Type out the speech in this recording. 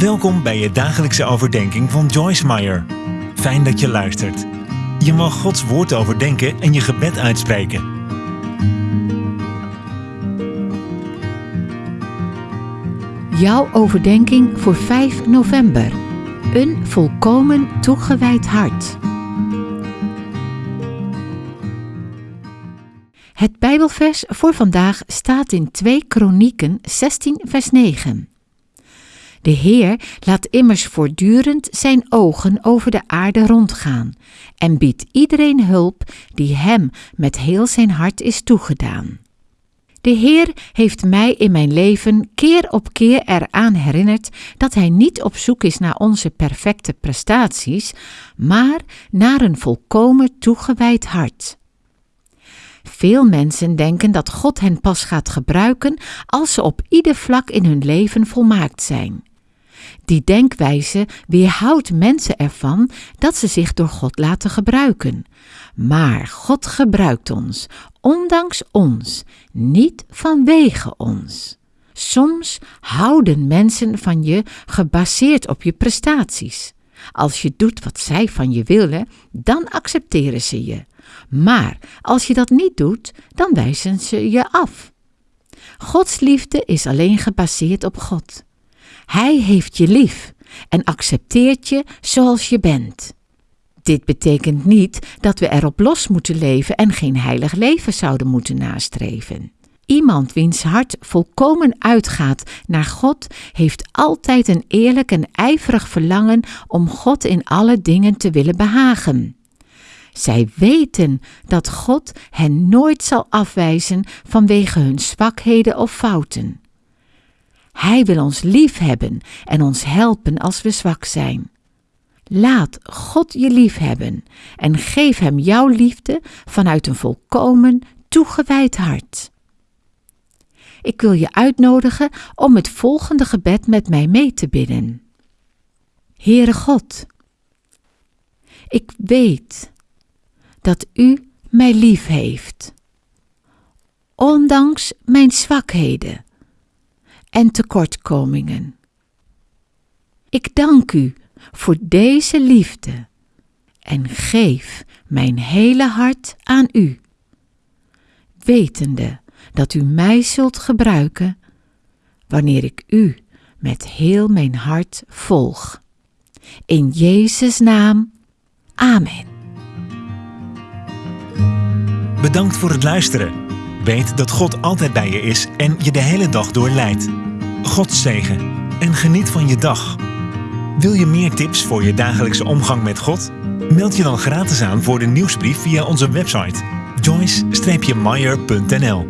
Welkom bij je dagelijkse overdenking van Joyce Meyer. Fijn dat je luistert. Je mag Gods woord overdenken en je gebed uitspreken. Jouw overdenking voor 5 november. Een volkomen toegewijd hart. Het Bijbelvers voor vandaag staat in 2 Kronieken 16 vers 9. De Heer laat immers voortdurend zijn ogen over de aarde rondgaan en biedt iedereen hulp die hem met heel zijn hart is toegedaan. De Heer heeft mij in mijn leven keer op keer eraan herinnerd dat Hij niet op zoek is naar onze perfecte prestaties, maar naar een volkomen toegewijd hart. Veel mensen denken dat God hen pas gaat gebruiken als ze op ieder vlak in hun leven volmaakt zijn. Die denkwijze weerhoudt mensen ervan dat ze zich door God laten gebruiken. Maar God gebruikt ons, ondanks ons, niet vanwege ons. Soms houden mensen van je gebaseerd op je prestaties. Als je doet wat zij van je willen, dan accepteren ze je. Maar als je dat niet doet, dan wijzen ze je af. Gods liefde is alleen gebaseerd op God. Hij heeft je lief en accepteert je zoals je bent. Dit betekent niet dat we erop los moeten leven en geen heilig leven zouden moeten nastreven. Iemand wiens hart volkomen uitgaat naar God, heeft altijd een eerlijk en ijverig verlangen om God in alle dingen te willen behagen. Zij weten dat God hen nooit zal afwijzen vanwege hun zwakheden of fouten. Hij wil ons lief hebben en ons helpen als we zwak zijn. Laat God je lief hebben en geef Hem jouw liefde vanuit een volkomen toegewijd hart. Ik wil je uitnodigen om het volgende gebed met mij mee te bidden. Heere God, ik weet dat U mij lief heeft, ondanks mijn zwakheden en tekortkomingen. Ik dank U voor deze liefde en geef mijn hele hart aan U, wetende dat U mij zult gebruiken wanneer ik U met heel mijn hart volg. In Jezus' naam, Amen. Bedankt voor het luisteren. Weet dat God altijd bij je is en je de hele dag door leidt. God zegen en geniet van je dag. Wil je meer tips voor je dagelijkse omgang met God? Meld je dan gratis aan voor de nieuwsbrief via onze website joyce-meyer.nl